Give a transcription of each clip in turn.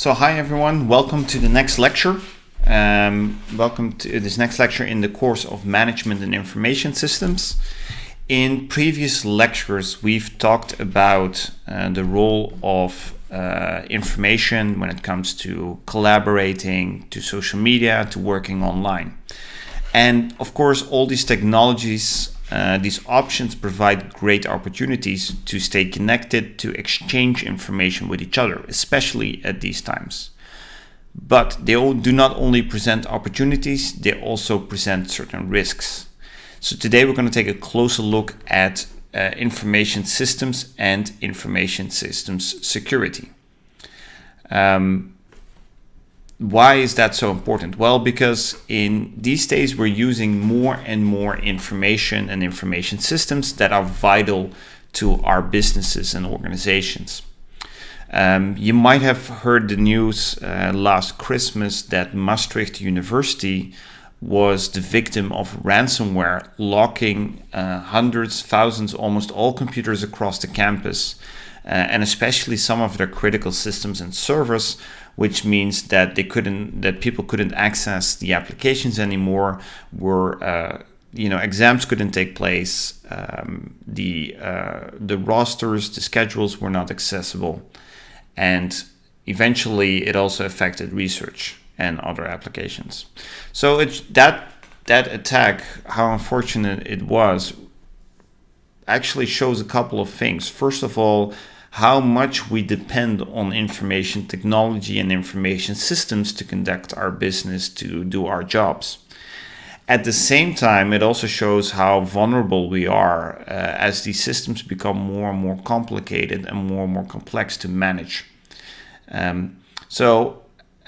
So hi everyone, welcome to the next lecture. Um, welcome to this next lecture in the course of Management and Information Systems. In previous lectures, we've talked about uh, the role of uh, information when it comes to collaborating, to social media, to working online. And of course, all these technologies, uh, these options provide great opportunities to stay connected, to exchange information with each other, especially at these times. But they do not only present opportunities, they also present certain risks. So today we're going to take a closer look at uh, information systems and information systems security. Um, why is that so important? Well, because in these days we're using more and more information and information systems that are vital to our businesses and organizations. Um, you might have heard the news uh, last Christmas that Maastricht University was the victim of ransomware, locking uh, hundreds, thousands, almost all computers across the campus, and especially some of their critical systems and servers, which means that they couldn't, that people couldn't access the applications anymore. Were uh, you know exams couldn't take place, um, the uh, the rosters, the schedules were not accessible, and eventually it also affected research and other applications. So that that attack, how unfortunate it was, actually shows a couple of things. First of all, how much we depend on information technology and information systems to conduct our business, to do our jobs. At the same time, it also shows how vulnerable we are uh, as these systems become more and more complicated and more and more complex to manage. Um, so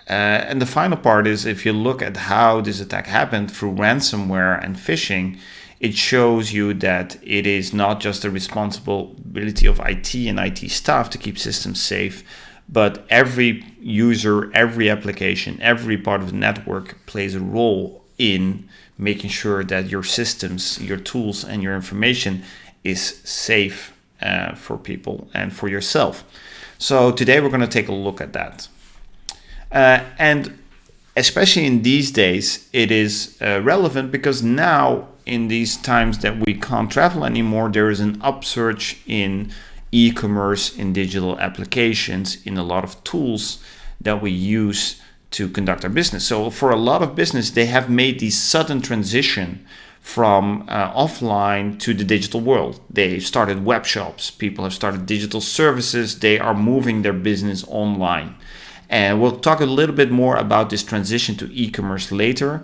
uh, and the final part is if you look at how this attack happened through ransomware and phishing, it shows you that it is not just the responsibility of IT and IT staff to keep systems safe, but every user, every application, every part of the network plays a role in making sure that your systems, your tools, and your information is safe uh, for people and for yourself. So today we're going to take a look at that. Uh, and especially in these days, it is uh, relevant because now in these times that we can't travel anymore, there is an upsurge in e-commerce, in digital applications, in a lot of tools that we use to conduct our business. So for a lot of business, they have made the sudden transition from uh, offline to the digital world. They started web shops, people have started digital services, they are moving their business online. And we'll talk a little bit more about this transition to e-commerce later.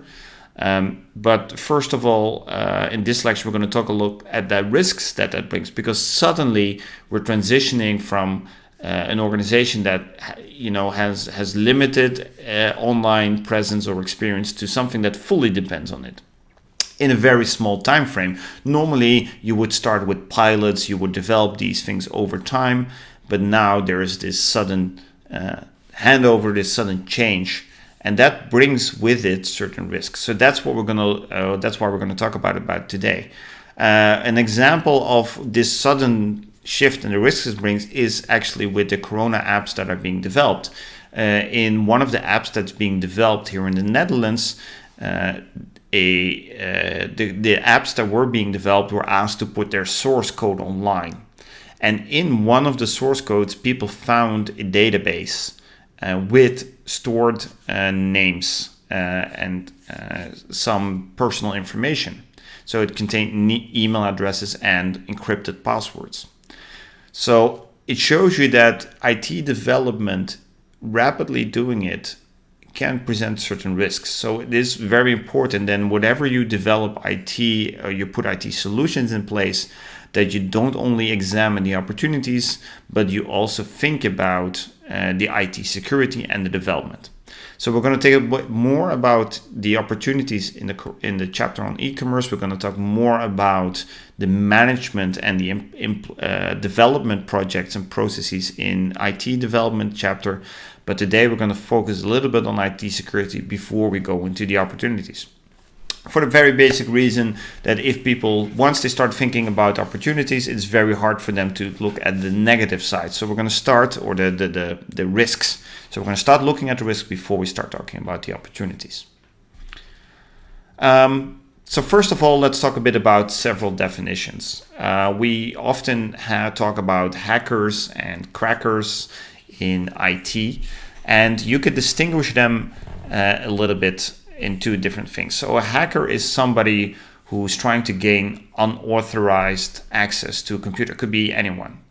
Um, but first of all, uh, in this lecture, we're going to talk a look at the risks that that brings because suddenly we're transitioning from uh, an organization that you know has has limited uh, online presence or experience to something that fully depends on it in a very small time frame. Normally, you would start with pilots, you would develop these things over time, but now there is this sudden hand over this sudden change and that brings with it certain risks. So that's what we're going to uh, that's why we're to talk about about today. Uh, an example of this sudden shift and the risks it brings is actually with the corona apps that are being developed. Uh, in one of the apps that's being developed here in the netherlands uh, a uh, the, the apps that were being developed were asked to put their source code online. And in one of the source codes people found a database with stored uh, names uh, and some personal information. So it contained email addresses and encrypted passwords. So it shows you that IT development, rapidly doing it, can present certain risks. So it is very important then whatever you develop IT or you put IT solutions in place that you don't only examine the opportunities, but you also think about uh, the IT security and the development. So we're going to take a bit more about the opportunities in the in the chapter on e-commerce. We're going to talk more about the management and the uh, development projects and processes in IT development chapter. But today we're going to focus a little bit on IT security before we go into the opportunities. For the very basic reason that if people, once they start thinking about opportunities, it's very hard for them to look at the negative side. So we're going to start, or the, the, the, the risks. So we're going to start looking at the risks before we start talking about the opportunities. Um, so first of all, let's talk a bit about several definitions. Uh, we often talk about hackers and crackers in IT, and you could distinguish them uh, a little bit in two different things. So a hacker is somebody who's trying to gain unauthorized access to a computer. It could be anyone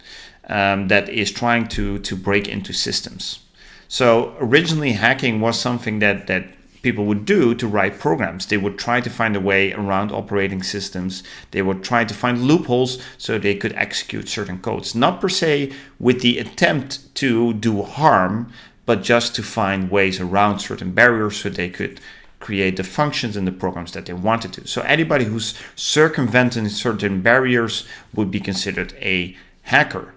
um, that is trying to to break into systems. So originally, hacking was something that that people would do to write programs. They would try to find a way around operating systems. They would try to find loopholes so they could execute certain codes, not per se with the attempt to do harm, but just to find ways around certain barriers so they could create the functions in the programs that they wanted to. So anybody who's circumventing certain barriers would be considered a hacker.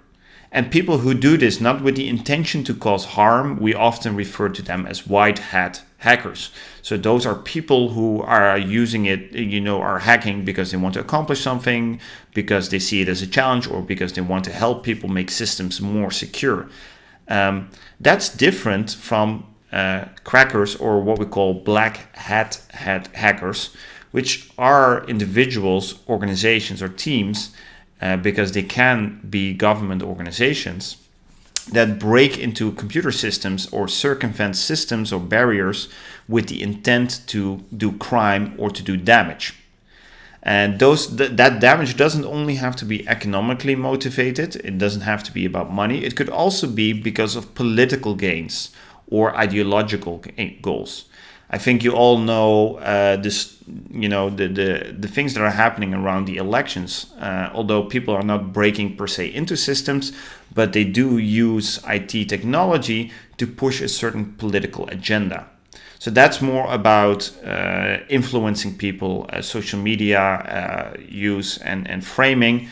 And people who do this not with the intention to cause harm, we often refer to them as white hat hackers. So those are people who are using it, you know, are hacking because they want to accomplish something, because they see it as a challenge, or because they want to help people make systems more secure. Um, that's different from uh, crackers or what we call black hat, hat hackers, which are individuals, organizations, or teams, uh, because they can be government organizations that break into computer systems or circumvent systems or barriers with the intent to do crime or to do damage. And those th that damage doesn't only have to be economically motivated, it doesn't have to be about money, it could also be because of political gains or ideological goals. I think you all know uh, this, you know, the, the, the things that are happening around the elections, uh, although people are not breaking per se into systems, but they do use IT technology to push a certain political agenda. So that's more about uh, influencing people, uh, social media uh, use and, and framing,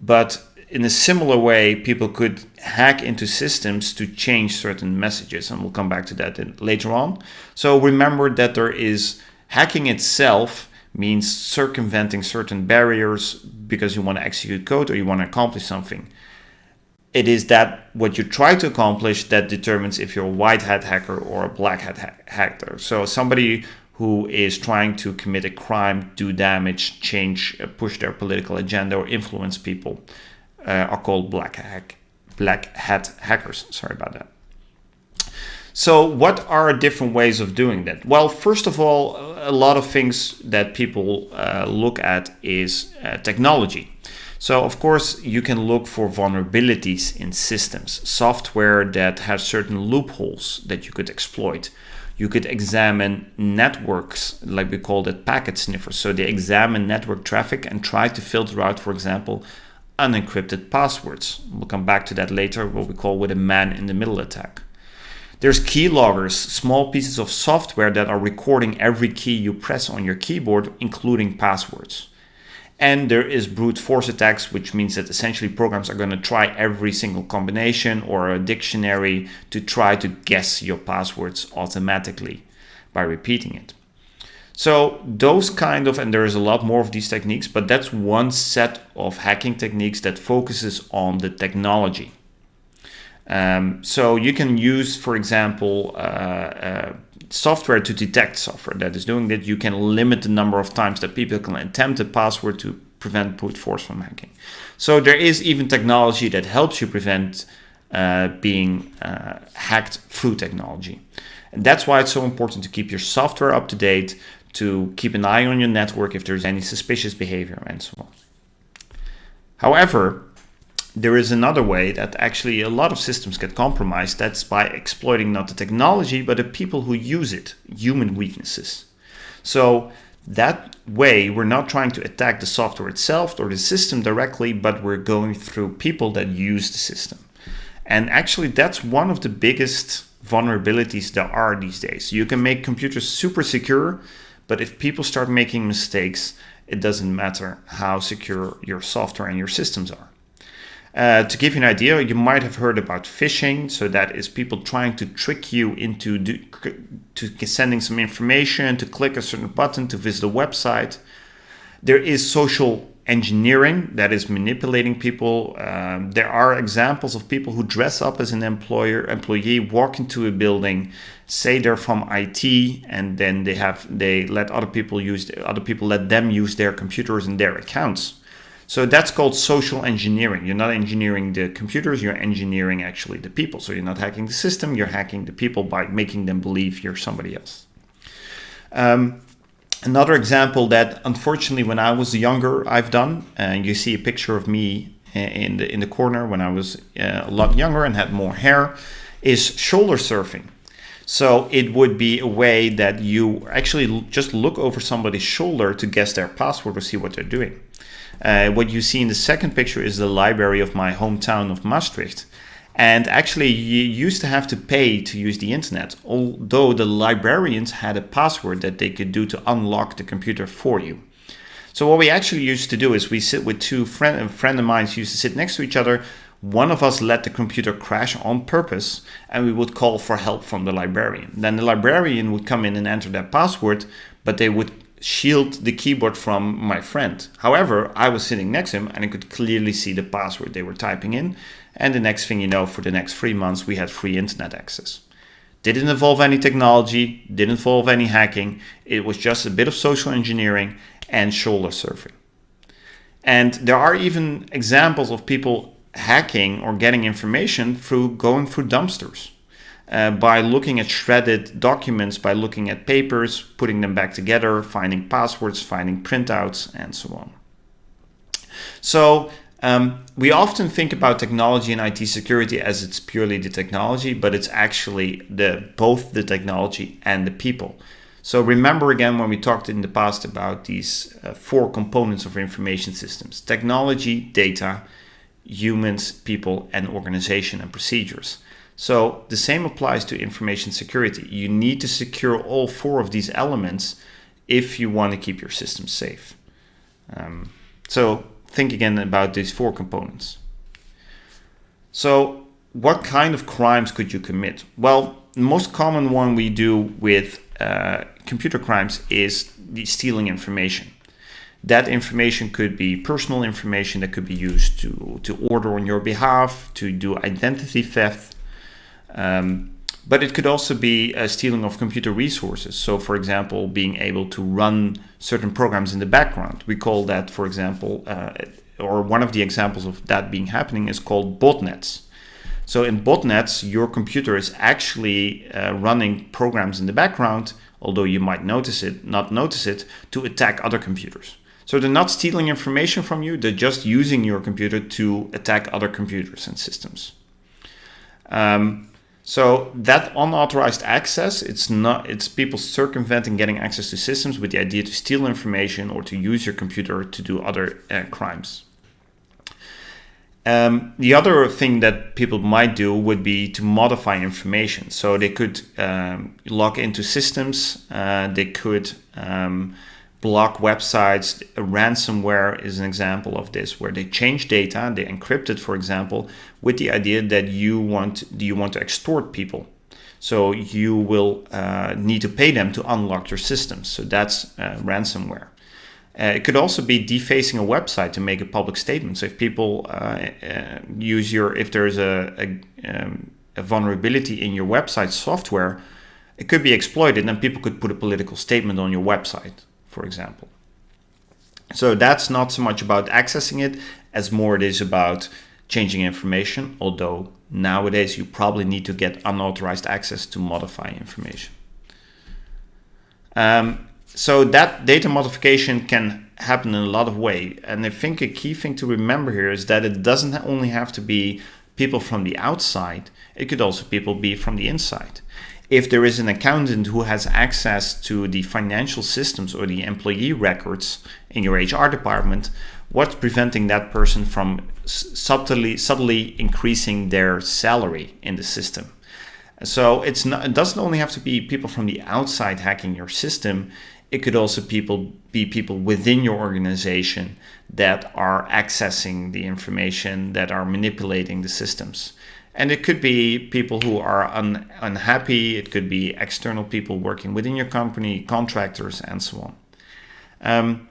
but in a similar way, people could hack into systems to change certain messages, and we'll come back to that in, later on. So remember that there is hacking itself means circumventing certain barriers because you want to execute code or you want to accomplish something. It is that what you try to accomplish that determines if you're a white hat hacker or a black hat ha hacker. So somebody who is trying to commit a crime, do damage, change, uh, push their political agenda or influence people uh, are called black hack, black hat hackers. Sorry about that. So what are different ways of doing that? Well, first of all, a lot of things that people uh, look at is uh, technology. So of course you can look for vulnerabilities in systems, software that has certain loopholes that you could exploit. You could examine networks, like we call it packet sniffers. So they examine network traffic and try to filter out, for example, unencrypted passwords. We'll come back to that later, what we call with a man-in-the-middle attack. There's keyloggers, small pieces of software that are recording every key you press on your keyboard, including passwords. And there is brute force attacks, which means that essentially programs are going to try every single combination or a dictionary to try to guess your passwords automatically by repeating it. So those kind of, and there is a lot more of these techniques, but that's one set of hacking techniques that focuses on the technology. Um, so you can use, for example, uh, uh, software to detect software that is doing that. You can limit the number of times that people can attempt a password to prevent brute force from hacking. So there is even technology that helps you prevent uh, being uh, hacked through technology. And that's why it's so important to keep your software up to date, to keep an eye on your network if there's any suspicious behavior and so on. However, there is another way that actually a lot of systems get compromised. That's by exploiting not the technology, but the people who use it, human weaknesses. So that way, we're not trying to attack the software itself or the system directly, but we're going through people that use the system. And actually, that's one of the biggest vulnerabilities there are these days. You can make computers super secure, but if people start making mistakes, it doesn't matter how secure your software and your systems are. Uh, to give you an idea, you might have heard about phishing. So that is people trying to trick you into do, to sending some information, to click a certain button, to visit a website. There is social engineering that is manipulating people. Um, there are examples of people who dress up as an employer employee, walk into a building, say they're from IT, and then they have they let other people use other people let them use their computers and their accounts. So that's called social engineering. You're not engineering the computers, you're engineering actually the people. So you're not hacking the system, you're hacking the people by making them believe you're somebody else. Um, Another example that unfortunately when I was younger I've done, and you see a picture of me in the, in the corner when I was uh, a lot younger and had more hair, is shoulder surfing. So it would be a way that you actually just look over somebody's shoulder to guess their password or see what they're doing. Uh, what you see in the second picture is the library of my hometown of Maastricht. And actually, you used to have to pay to use the internet, although the librarians had a password that they could do to unlock the computer for you. So what we actually used to do is we sit with two friend, a friend of mine used to sit next to each other. One of us let the computer crash on purpose and we would call for help from the librarian. Then the librarian would come in and enter that password, but they would shield the keyboard from my friend. However, I was sitting next to him and I could clearly see the password they were typing in. And the next thing you know, for the next three months, we had free internet access. Didn't involve any technology, didn't involve any hacking. It was just a bit of social engineering and shoulder surfing. And there are even examples of people hacking or getting information through going through dumpsters. Uh, by looking at shredded documents, by looking at papers, putting them back together, finding passwords, finding printouts, and so on. So um, we often think about technology and IT security as it's purely the technology, but it's actually the both the technology and the people. So remember again when we talked in the past about these uh, four components of information systems, technology, data, humans, people, and organization and procedures. So the same applies to information security. You need to secure all four of these elements if you want to keep your system safe. Um, so think again about these four components. So what kind of crimes could you commit? Well, the most common one we do with uh, computer crimes is the stealing information. That information could be personal information that could be used to, to order on your behalf, to do identity theft. Um, but it could also be a stealing of computer resources. So for example, being able to run certain programs in the background. We call that, for example, uh, or one of the examples of that being happening is called botnets. So in botnets, your computer is actually uh, running programs in the background, although you might notice it, not notice it, to attack other computers. So they're not stealing information from you, they're just using your computer to attack other computers and systems. Um, so that unauthorized access, it's not it's people circumventing getting access to systems with the idea to steal information or to use your computer to do other uh, crimes. Um, the other thing that people might do would be to modify information. So they could um, log into systems, uh, they could um, block websites. Ransomware is an example of this, where they change data, they encrypt it, for example, with the idea that you want do you want to extort people. So you will uh, need to pay them to unlock your systems. So that's uh, ransomware. Uh, it could also be defacing a website to make a public statement. So if people uh, uh, use your, if there's a, a, um, a vulnerability in your website software, it could be exploited and people could put a political statement on your website for example. So that's not so much about accessing it as more it is about changing information, although nowadays you probably need to get unauthorized access to modify information. Um, so that data modification can happen in a lot of ways. And I think a key thing to remember here is that it doesn't only have to be people from the outside, it could also people be from the inside if there is an accountant who has access to the financial systems or the employee records in your HR department, what's preventing that person from subtly, subtly increasing their salary in the system? So it's not, it doesn't only have to be people from the outside hacking your system. it could also people be people within your organization that are accessing the information, that are manipulating the systems. And it could be people who are un unhappy, it could be external people working within your company, contractors, and so on. Um,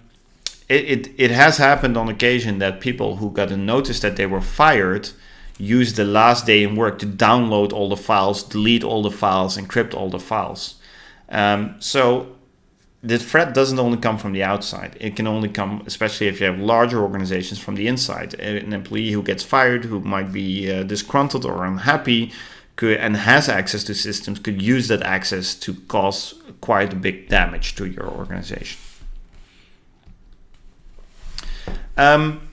it, it, it has happened on occasion that people who got a notice that they were fired used the last day in work to download all the files, delete all the files, encrypt all the files. Um, so the threat doesn't only come from the outside. It can only come, especially if you have larger organizations, from the inside. An employee who gets fired, who might be uh, disgruntled or unhappy, could, and has access to systems, could use that access to cause quite a big damage to your organization. Um,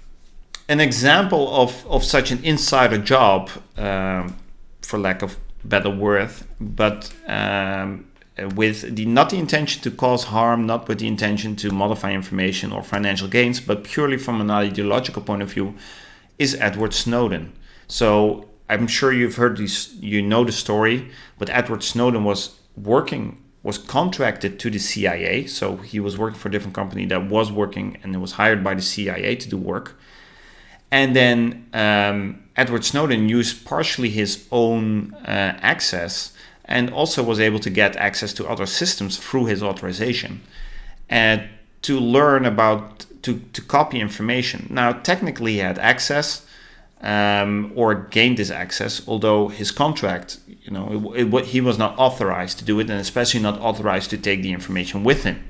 an example of, of such an insider job, um, for lack of better word, but um, with the not the intention to cause harm, not with the intention to modify information or financial gains, but purely from an ideological point of view, is Edward Snowden. So I'm sure you've heard this, you know the story, but Edward Snowden was working, was contracted to the CIA. So he was working for a different company that was working and was hired by the CIA to do work. And then um, Edward Snowden used partially his own uh, access and also was able to get access to other systems through his authorization and to learn about to, to copy information. Now technically he had access um, or gained this access, although his contract, you know, it, it, he was not authorized to do it and especially not authorized to take the information with him.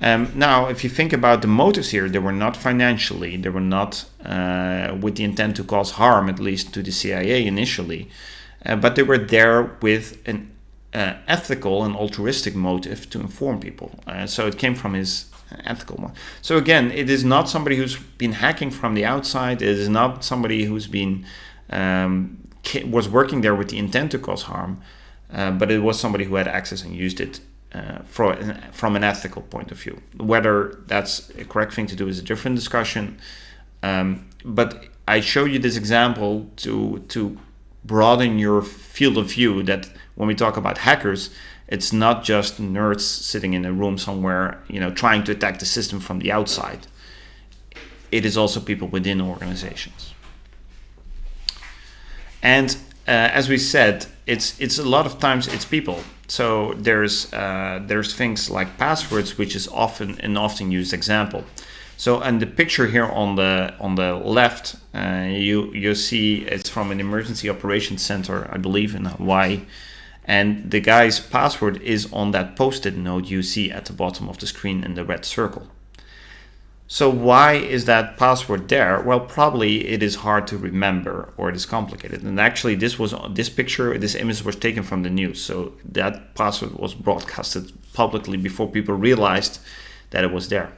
Um, now, if you think about the motives here, they were not financially, they were not uh, with the intent to cause harm, at least to the CIA initially. Uh, but they were there with an uh, ethical and altruistic motive to inform people. Uh, so it came from his ethical one. So again, it is not somebody who's been hacking from the outside. It is not somebody who's been um, was working there with the intent to cause harm, uh, but it was somebody who had access and used it uh, for, from an ethical point of view. Whether that's a correct thing to do is a different discussion. Um, but I show you this example to to broaden your field of view that when we talk about hackers, it's not just nerds sitting in a room somewhere, you know, trying to attack the system from the outside. It is also people within organizations. And uh, as we said, it's it's a lot of times it's people. So there's uh, there's things like passwords, which is often an often used example. So, and the picture here on the on the left, uh, you you see it's from an emergency operations center, I believe, in Hawaii, and the guy's password is on that post-it note you see at the bottom of the screen in the red circle. So why is that password there? Well, probably it is hard to remember or it is complicated. And actually, this was this picture, this image was taken from the news. So that password was broadcasted publicly before people realized that it was there.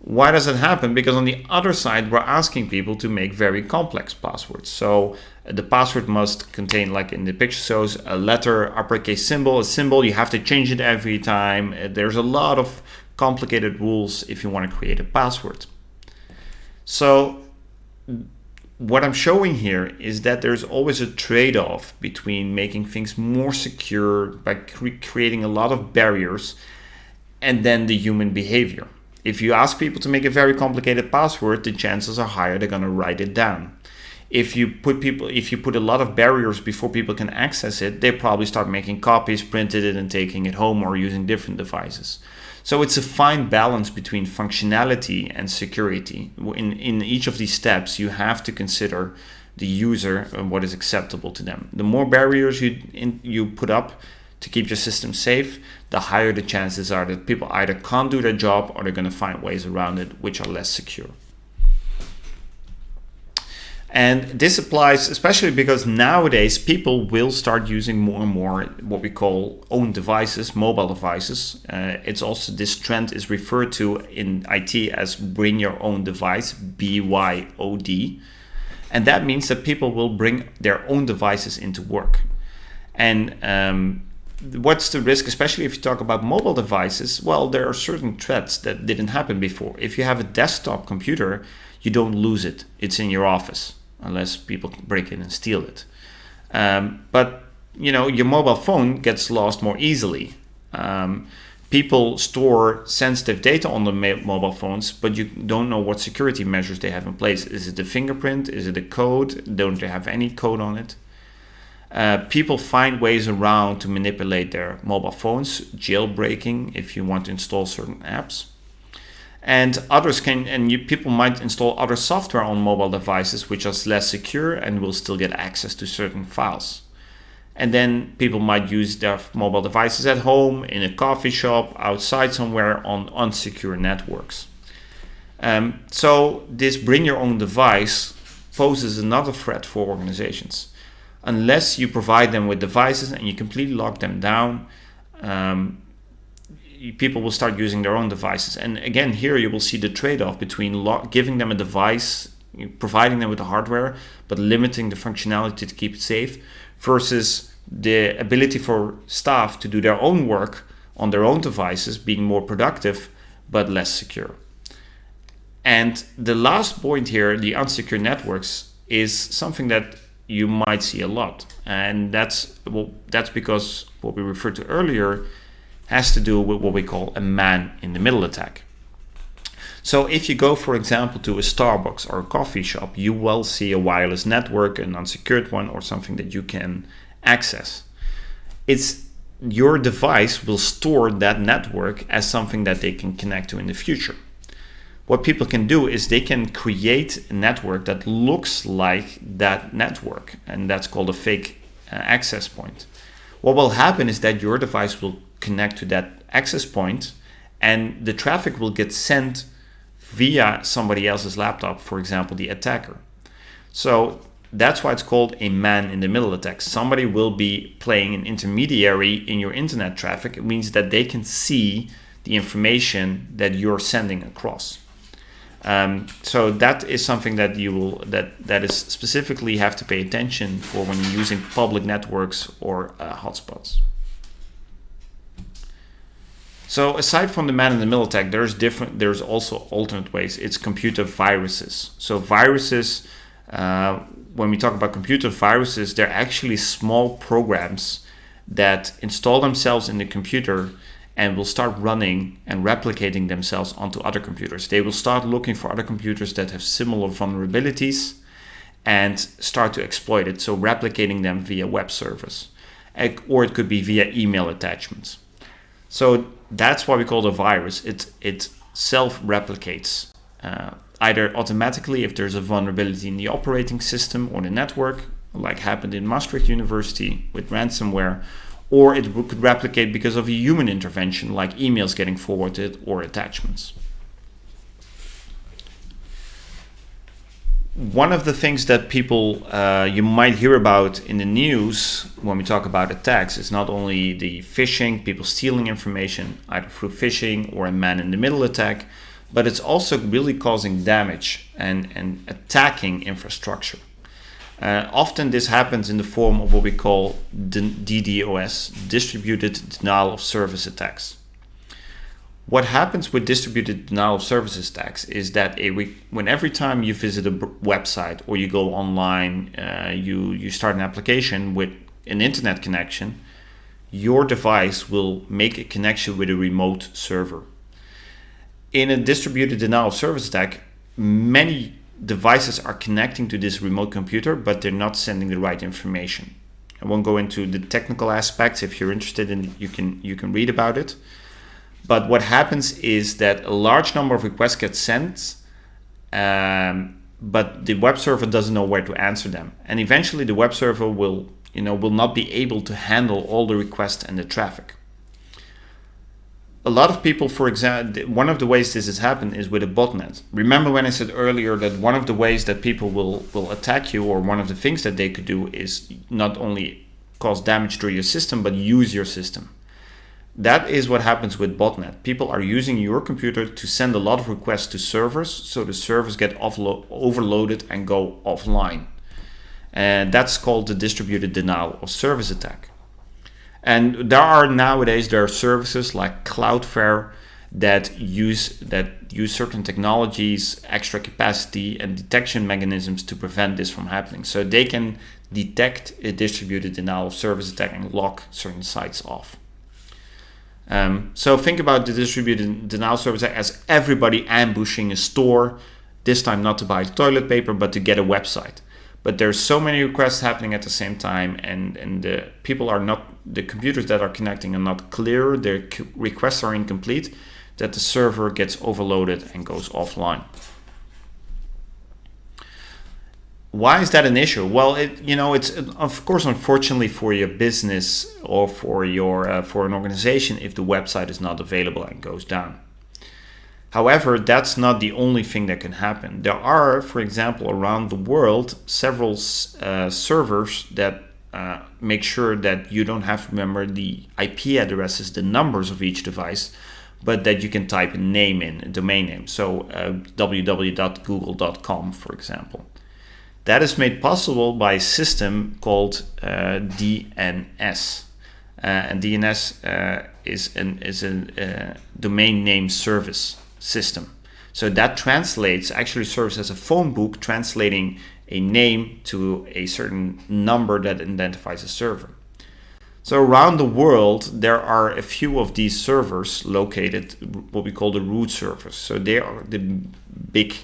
Why does it happen? Because on the other side, we're asking people to make very complex passwords. So uh, the password must contain, like in the picture shows, a letter, uppercase symbol, a symbol. You have to change it every time. Uh, there's a lot of complicated rules if you want to create a password. So what I'm showing here is that there's always a trade-off between making things more secure by cre creating a lot of barriers and then the human behavior. If you ask people to make a very complicated password, the chances are higher they're going to write it down. If you put people, if you put a lot of barriers before people can access it, they probably start making copies, printed it, and taking it home or using different devices. So it's a fine balance between functionality and security. In, in each of these steps, you have to consider the user and what is acceptable to them. The more barriers you, in, you put up, to keep your system safe, the higher the chances are that people either can't do their job or they're going to find ways around it which are less secure. And this applies especially because nowadays people will start using more and more what we call own devices, mobile devices. Uh, it's also this trend is referred to in IT as bring your own device, BYOD. And that means that people will bring their own devices into work. And um, what's the risk, especially if you talk about mobile devices? Well, there are certain threats that didn't happen before. If you have a desktop computer, you don't lose it. It's in your office, unless people break in and steal it. Um, but you know, your mobile phone gets lost more easily. Um, people store sensitive data on the mobile phones, but you don't know what security measures they have in place. Is it the fingerprint? Is it the code? Don't they have any code on it? Uh, people find ways around to manipulate their mobile phones, jailbreaking if you want to install certain apps. And others can, and you, people might install other software on mobile devices which is less secure and will still get access to certain files. And then people might use their mobile devices at home, in a coffee shop, outside somewhere on unsecure networks. Um, so this bring your own device poses another threat for organizations. Unless you provide them with devices and you completely lock them down, um, people will start using their own devices. And again, here you will see the trade-off between giving them a device, providing them with the hardware, but limiting the functionality to keep it safe, versus the ability for staff to do their own work on their own devices, being more productive but less secure. And the last point here, the unsecure networks, is something that you might see a lot. And that's well, that's because what we referred to earlier has to do with what we call a man in the middle attack. So if you go, for example, to a Starbucks or a coffee shop, you will see a wireless network, an unsecured one, or something that you can access. It's your device will store that network as something that they can connect to in the future. What people can do is they can create a network that looks like that network, and that's called a fake uh, access point. What will happen is that your device will connect to that access point and the traffic will get sent via somebody else's laptop, for example, the attacker. So that's why it's called a man in the middle attack. Somebody will be playing an intermediary in your internet traffic. It means that they can see the information that you're sending across. Um, so that is something that you will that that is specifically have to pay attention for when you're using public networks or uh, hotspots. So aside from the man in the middle attack, there's different. There's also alternate ways. It's computer viruses. So viruses uh, when we talk about computer viruses, they're actually small programs that install themselves in the computer and will start running and replicating themselves onto other computers. They will start looking for other computers that have similar vulnerabilities and start to exploit it. So replicating them via web service, or it could be via email attachments. So that's why we call it a virus. It, it self-replicates. Uh, either automatically if there's a vulnerability in the operating system or the network, like happened in Maastricht University with ransomware, or it could replicate because of a human intervention like emails getting forwarded or attachments. One of the things that people uh, you might hear about in the news when we talk about attacks is not only the phishing, people stealing information either through phishing or a man-in-the-middle attack, but it's also really causing damage and, and attacking infrastructure. Uh, often this happens in the form of what we call DDoS, distributed denial of service attacks. What happens with distributed denial of services attacks is that a when every time you visit a website or you go online, uh, you, you start an application with an internet connection, your device will make a connection with a remote server in a distributed denial of service attack, many devices are connecting to this remote computer, but they're not sending the right information. I won't go into the technical aspects. If you're interested in, you can you can read about it. But what happens is that a large number of requests get sent, um, but the web server doesn't know where to answer them, and eventually the web server will you know will not be able to handle all the requests and the traffic a lot of people, for example, one of the ways this has happened is with a botnet. Remember when I said earlier that one of the ways that people will, will attack you or one of the things that they could do is not only cause damage to your system, but use your system. That is what happens with botnet. People are using your computer to send a lot of requests to servers, so the servers get overloaded and go offline. And that's called the distributed denial of service attack. And there are nowadays there are services like Cloudflare that use that use certain technologies, extra capacity, and detection mechanisms to prevent this from happening. So they can detect a distributed denial of service attack and lock certain sites off. Um, so think about the distributed denial of service attack as everybody ambushing a store, this time not to buy toilet paper, but to get a website. But there's so many requests happening at the same time, and, and the people are not, the computers that are connecting are not clear, their requests are incomplete, that the server gets overloaded and goes offline. Why is that an issue? Well, it you know it's of course unfortunately for your business or for your uh, for an organization if the website is not available and goes down. However, that's not the only thing that can happen. There are, for example, around the world, several uh, servers that uh, make sure that you don't have to remember the IP addresses, the numbers of each device, but that you can type a name in, a domain name. So uh, www.google.com, for example. That is made possible by a system called uh, DNS. Uh, and DNS uh, is, an, is a domain name service system. So that translates, actually serves as a phone book translating a name to a certain number that identifies a server. So around the world, there are a few of these servers located, what we call the root servers. So they are the big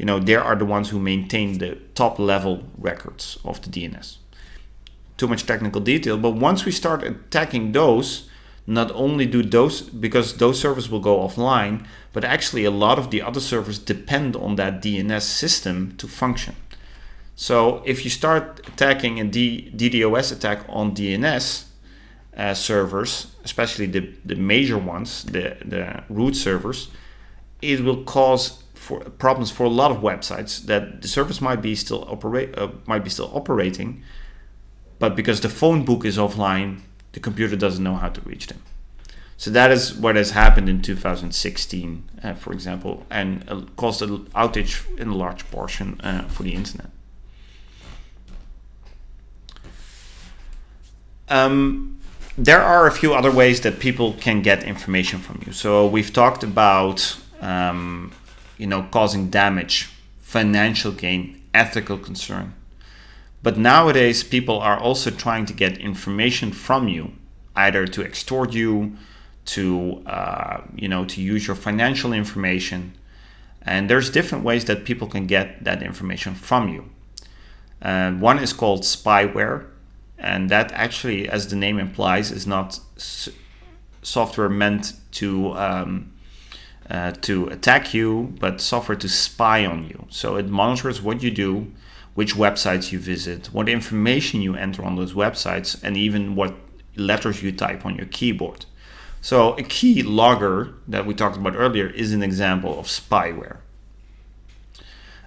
you know, they are the ones who maintain the top level records of the DNS. Too much technical detail, but once we start attacking those, not only do those, because those servers will go offline, but actually a lot of the other servers depend on that DNS system to function. So if you start attacking a D DDoS attack on DNS uh, servers, especially the, the major ones, the, the root servers, it will cause for problems for a lot of websites that the service might be still operate uh, might be still operating, but because the phone book is offline, the computer doesn't know how to reach them. So that is what has happened in 2016, uh, for example, and uh, caused an outage in a large portion uh, for the internet. Um, there are a few other ways that people can get information from you. So we've talked about um, you know, causing damage, financial gain, ethical concern. But nowadays, people are also trying to get information from you, either to extort you, to uh, you know, to use your financial information. And there's different ways that people can get that information from you. And one is called spyware, and that actually, as the name implies, is not software meant to um, uh, to attack you, but software to spy on you. So it monitors what you do, which websites you visit, what information you enter on those websites, and even what letters you type on your keyboard. So a key logger that we talked about earlier is an example of spyware.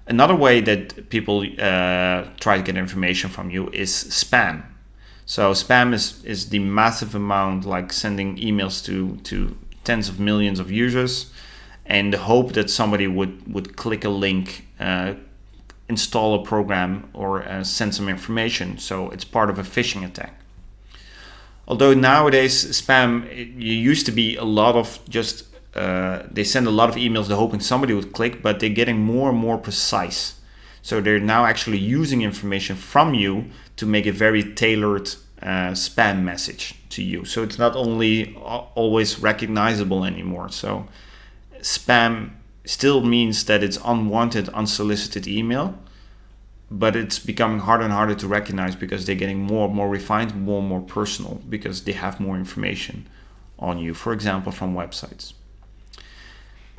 Another way that people uh, try to get information from you is spam. So spam is, is the massive amount like sending emails to, to tens of millions of users and the hope that somebody would, would click a link, uh, install a program, or uh, send some information. So it's part of a phishing attack. Although nowadays spam, it, used to be a lot of just, uh, they send a lot of emails, hoping somebody would click, but they're getting more and more precise. So they're now actually using information from you to make a very tailored uh, spam message to you. So it's not only always recognizable anymore. So spam still means that it's unwanted, unsolicited email, but it's becoming harder and harder to recognize because they're getting more and more refined, more and more personal because they have more information on you, for example, from websites.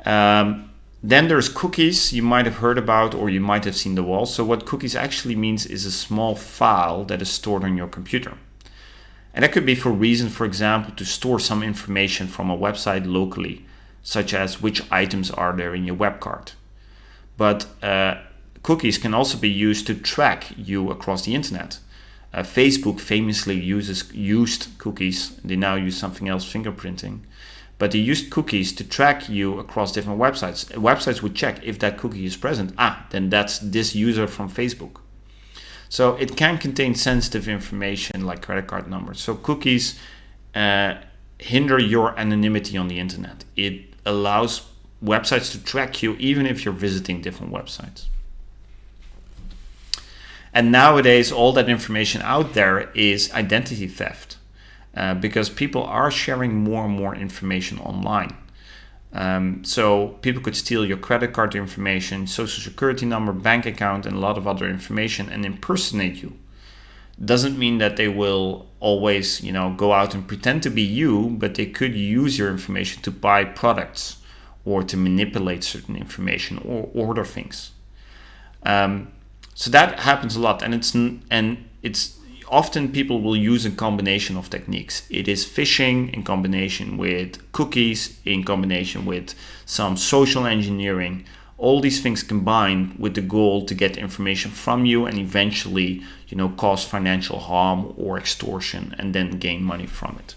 Um, then there's cookies you might have heard about or you might have seen the wall. So what cookies actually means is a small file that is stored on your computer. And that could be for reason, for example, to store some information from a website locally such as which items are there in your web cart. But uh, cookies can also be used to track you across the internet. Uh, Facebook famously uses used cookies. They now use something else, fingerprinting. But they used cookies to track you across different websites. Websites would check if that cookie is present. Ah, then that's this user from Facebook. So it can contain sensitive information like credit card numbers. So cookies uh, hinder your anonymity on the internet. It allows websites to track you even if you're visiting different websites. And nowadays, all that information out there is identity theft. uh, because people are sharing more and more information online. Um, so people could steal your credit card information, social security number, bank account, and a lot of other information and impersonate you. Doesn't mean that they will always, you know, go out and pretend to be you, but they could use your information to buy products or to manipulate certain information or order things. Um, so that happens a lot, and it's and it's often people will use a combination of techniques. It is phishing in combination with cookies, in combination with some social engineering. All these things combined with the goal to get information from you and eventually, you know, cause financial harm or extortion and then gain money from it.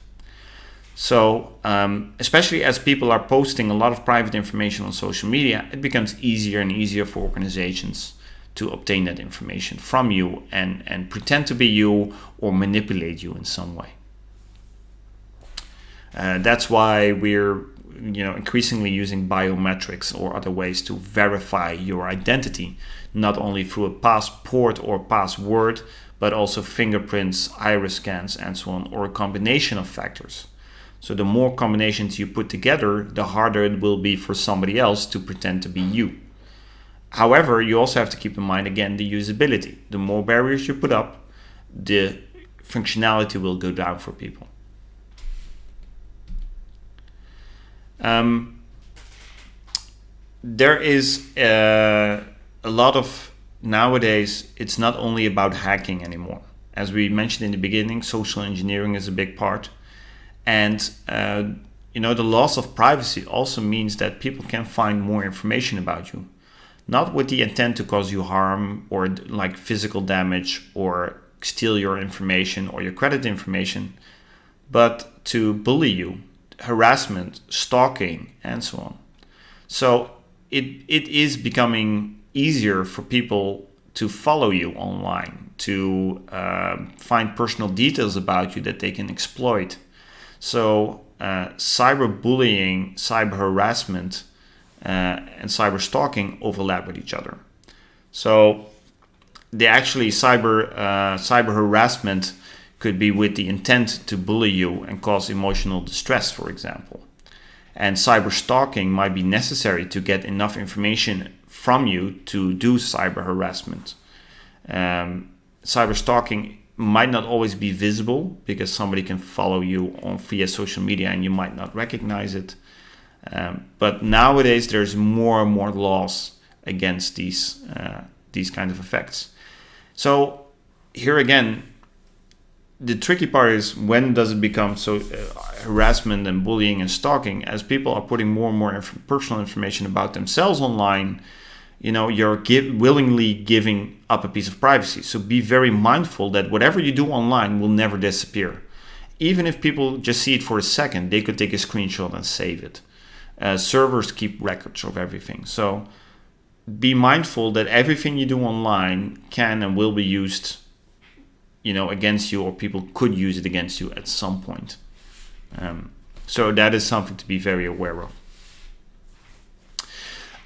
So, um, especially as people are posting a lot of private information on social media, it becomes easier and easier for organizations to obtain that information from you and, and pretend to be you or manipulate you in some way. Uh, that's why we're you know increasingly using biometrics or other ways to verify your identity, not only through a passport or password, but also fingerprints, iris scans, and so on, or a combination of factors. So the more combinations you put together, the harder it will be for somebody else to pretend to be you. However, you also have to keep in mind again the usability. The more barriers you put up, the functionality will go down for people. Um, there is uh, a lot of nowadays, it's not only about hacking anymore. As we mentioned in the beginning, social engineering is a big part. And uh, you know, the loss of privacy also means that people can find more information about you not with the intent to cause you harm or like physical damage or steal your information or your credit information, but to bully you, harassment, stalking, and so on. So it, it is becoming easier for people to follow you online, to uh, find personal details about you that they can exploit. So uh, cyberbullying, cyber harassment and cyber stalking overlap with each other. So they actually cyber uh, cyber harassment could be with the intent to bully you and cause emotional distress, for example. And cyber stalking might be necessary to get enough information from you to do cyber harassment. Um, cyber stalking might not always be visible because somebody can follow you on via social media and you might not recognize it. Um, but nowadays, there's more and more laws against these uh, these kind of effects. So here again, the tricky part is when does it become so uh, harassment and bullying and stalking? As people are putting more and more inf personal information about themselves online, you know, you're give, willingly giving up a piece of privacy. So be very mindful that whatever you do online will never disappear. Even if people just see it for a second, they could take a screenshot and save it uh, servers keep records of everything. So be mindful that everything you do online can and will be used you know against you or people could use it against you at some point. Um, so that is something to be very aware of.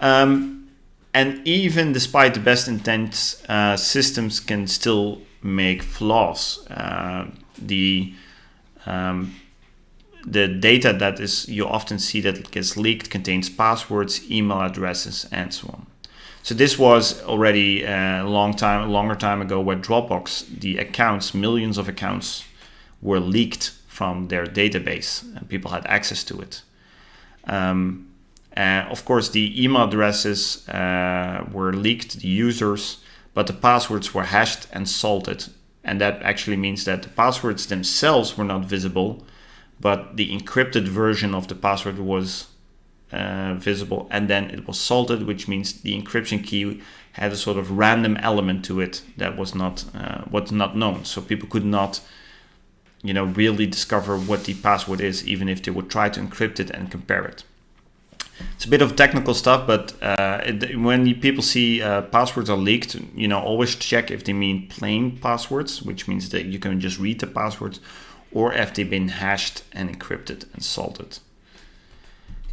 Um, and even despite the best intent uh, systems can still make flaws. Uh, the um, the data that is you often see that gets leaked contains passwords, email addresses, and so on. So this was already a long time, longer time ago, where Dropbox, the accounts, millions of accounts, were leaked from their database, and people had access to it. Um, of course, the email addresses uh, were leaked the users, but the passwords were hashed and salted, and that actually means that the passwords themselves were not visible, but the encrypted version of the password was uh, visible and then it was salted which means the encryption key had a sort of random element to it that was not uh, not known. So people could not you know really discover what the password is even if they would try to encrypt it and compare it. It's a bit of technical stuff but uh, it, when people see uh, passwords are leaked you know always check if they mean plain passwords which means that you can just read the passwords or have they been hashed and encrypted and salted.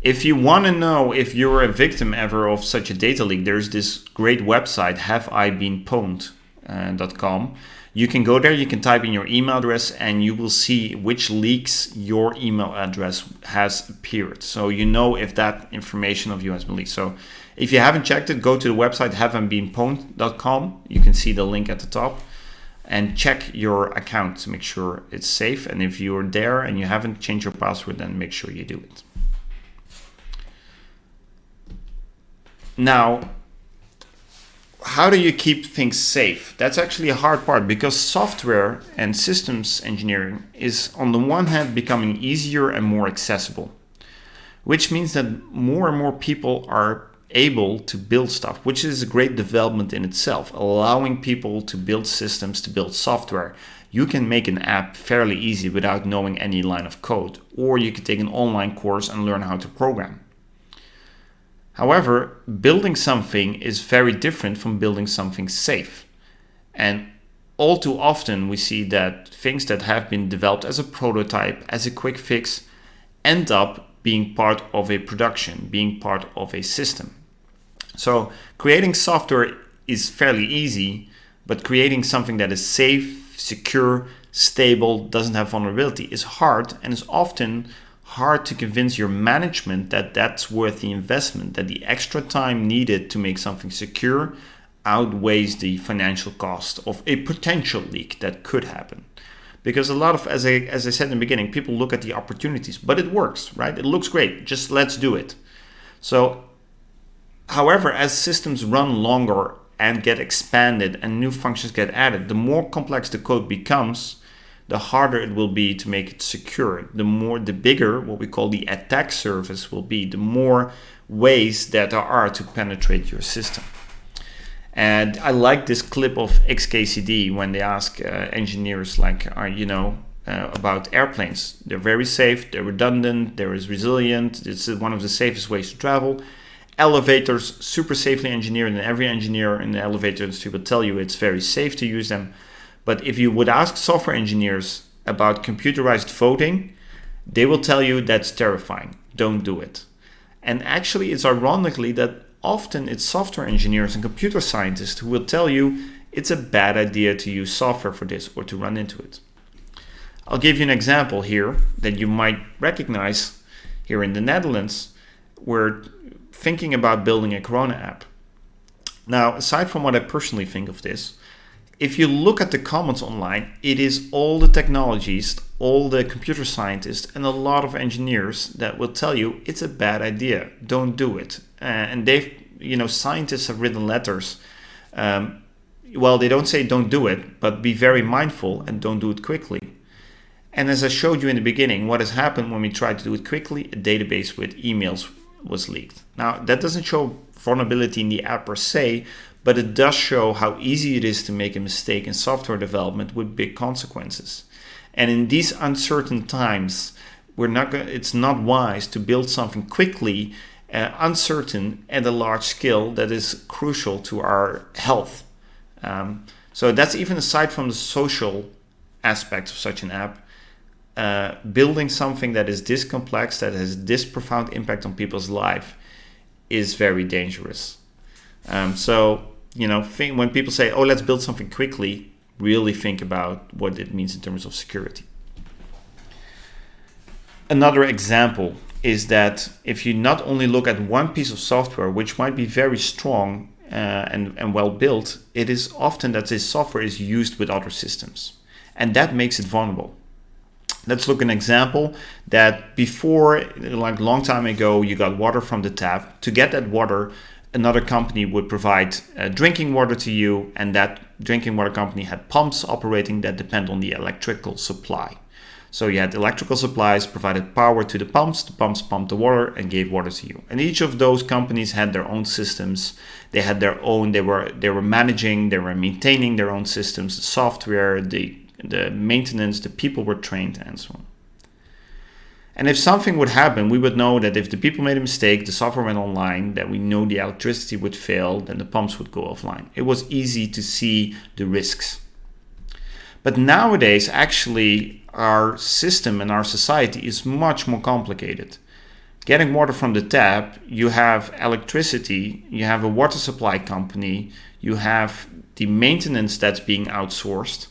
If you want to know if you're a victim ever of such a data leak, there's this great website, haveibeenpwned.com. Uh, you can go there, you can type in your email address and you will see which leaks your email address has appeared. So you know if that information of you has been leaked. So if you haven't checked it, go to the website haveibeenpwned.com. You can see the link at the top and check your account to make sure it's safe. And if you're there and you haven't changed your password, then make sure you do it. Now, how do you keep things safe? That's actually a hard part because software and systems engineering is on the one hand becoming easier and more accessible, which means that more and more people are able to build stuff, which is a great development in itself, allowing people to build systems, to build software. You can make an app fairly easy without knowing any line of code, or you can take an online course and learn how to program. However, building something is very different from building something safe. And all too often we see that things that have been developed as a prototype, as a quick fix, end up being part of a production, being part of a system. So creating software is fairly easy, but creating something that is safe, secure, stable, doesn't have vulnerability is hard and is often hard to convince your management that that's worth the investment, that the extra time needed to make something secure outweighs the financial cost of a potential leak that could happen. Because a lot of, as I, as I said in the beginning, people look at the opportunities, but it works, right? It looks great, just let's do it. So, however, as systems run longer and get expanded and new functions get added, the more complex the code becomes, the harder it will be to make it secure. The more, the bigger what we call the attack surface will be, the more ways that there are to penetrate your system. And I like this clip of XKCD when they ask uh, engineers like, are you know, uh, about airplanes. They're very safe, they're redundant, they're resilient, it's one of the safest ways to travel. Elevators, super safely engineered, and every engineer in the elevator industry will tell you it's very safe to use them. But if you would ask software engineers about computerized voting, they will tell you that's terrifying. Don't do it. And actually, it's ironically that often it's software engineers and computer scientists who will tell you it's a bad idea to use software for this or to run into it. I'll give you an example here that you might recognize here in the Netherlands. We're thinking about building a Corona app. Now, aside from what I personally think of this, if you look at the comments online, it is all the technologists, all the computer scientists, and a lot of engineers that will tell you it's a bad idea. Don't do it. Uh, and they've, you know, scientists have written letters. Um, well, they don't say don't do it, but be very mindful and don't do it quickly. And as I showed you in the beginning, what has happened when we tried to do it quickly, a database with emails was leaked. Now, that doesn't show vulnerability in the app per se, but it does show how easy it is to make a mistake in software development with big consequences. And in these uncertain times, we're not it's not wise to build something quickly, uh, uncertain at a large scale that is crucial to our health. Um, so that's even aside from the social aspects of such an app. Uh, building something that is this complex, that has this profound impact on people's life, is very dangerous. Um, so, you know, think, when people say, oh, let's build something quickly, really think about what it means in terms of security. Another example is that if you not only look at one piece of software, which might be very strong uh, and, and well built, it is often that this software is used with other systems. And that makes it vulnerable. Let's look at an example that before, like long time ago, you got water from the tap. To get that water, another company would provide uh, drinking water to you and that drinking water company had pumps operating that depend on the electrical supply. So you had electrical supplies provided power to the pumps, the pumps pumped the water and gave water to you. And each of those companies had their own systems. They had their own, they were they were managing, they were maintaining their own systems, the software, the the maintenance, the people were trained and so on. And if something would happen, we would know that if the people made a mistake, the software went online, that we know the electricity would fail, then the pumps would go offline. It was easy to see the risks. But nowadays, actually, our system and our society is much more complicated. Getting water from the tap, you have electricity, you have a water supply company, you have the maintenance that's being outsourced,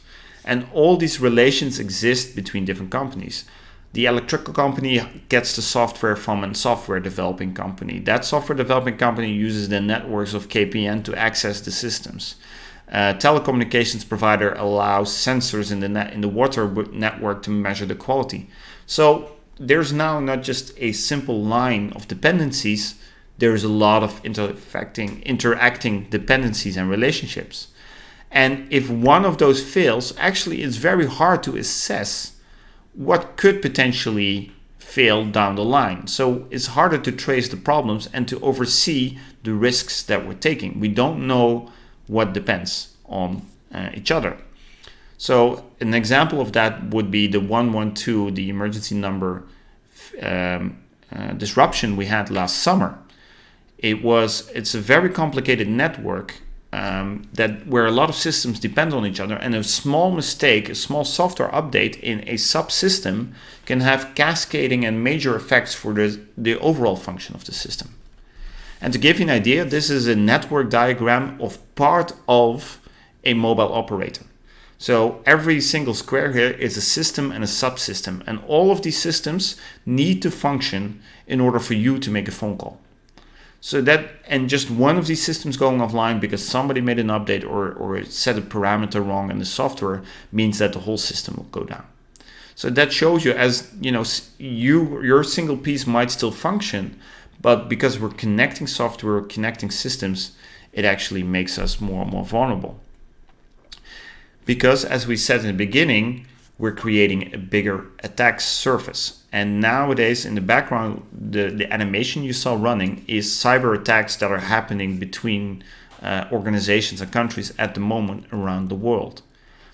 And all these relations exist between different companies. The electrical company gets the software from a software developing company. That software developing company uses the networks of KPN to access the systems. Uh, telecommunications provider allows sensors in the net in the water network to measure the quality. So there's now not just a simple line of dependencies, there's a lot of interacting, interacting dependencies and relationships. And if one of those fails, actually it's very hard to assess what could potentially fail down the line. So it's harder to trace the problems and to oversee the risks that we're taking. We don't know what depends on uh, each other. So an example of that would be the 112, the emergency number um, uh, disruption we had last summer. It was, it's a very complicated network um, that where a lot of systems depend on each other and a small mistake, a small software update in a subsystem can have cascading and major effects for the, the overall function of the system. And to give you an idea, this is a network diagram of part of a mobile operator. So every single square here is a system and a subsystem and all of these systems need to function in order for you to make a phone call. So that, and just one of these systems going offline because somebody made an update or, or set a parameter wrong in the software means that the whole system will go down. So that shows you as, you know, you, your single piece might still function, but because we're connecting software, connecting systems, it actually makes us more and more vulnerable because as we said in the beginning, we're creating a bigger attack surface. And nowadays in the background, the, the animation you saw running is cyber attacks that are happening between uh, organizations and countries at the moment around the world.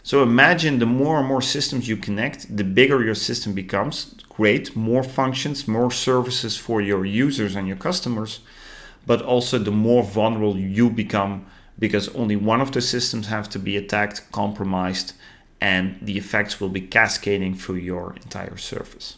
So imagine the more and more systems you connect, the bigger your system becomes. Great, more functions, more services for your users and your customers, but also the more vulnerable you become because only one of the systems have to be attacked, compromised, and the effects will be cascading through your entire surface.